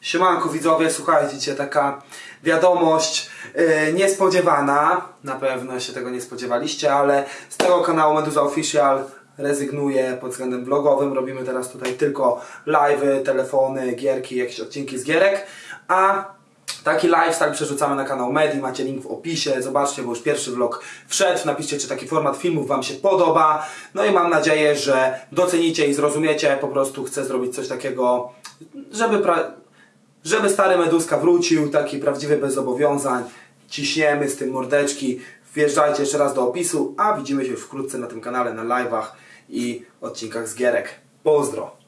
Siemanko widzowie, słuchajcie, taka wiadomość yy, niespodziewana, na pewno się tego nie spodziewaliście, ale z tego kanału Meduza Official rezygnuję pod względem vlogowym, robimy teraz tutaj tylko live'y, telefony, gierki, jakieś odcinki z gierek, a Taki lifestyle przerzucamy na kanał Medi, macie link w opisie, zobaczcie, bo już pierwszy vlog wszedł, napiszcie, czy taki format filmów Wam się podoba, no i mam nadzieję, że docenicie i zrozumiecie, po prostu chcę zrobić coś takiego, żeby. Żeby stary Meduska wrócił, taki prawdziwy bez zobowiązań, ciśniemy z tym mordeczki, wjeżdżajcie jeszcze raz do opisu, a widzimy się wkrótce na tym kanale, na live'ach i odcinkach z gierek. Pozdro!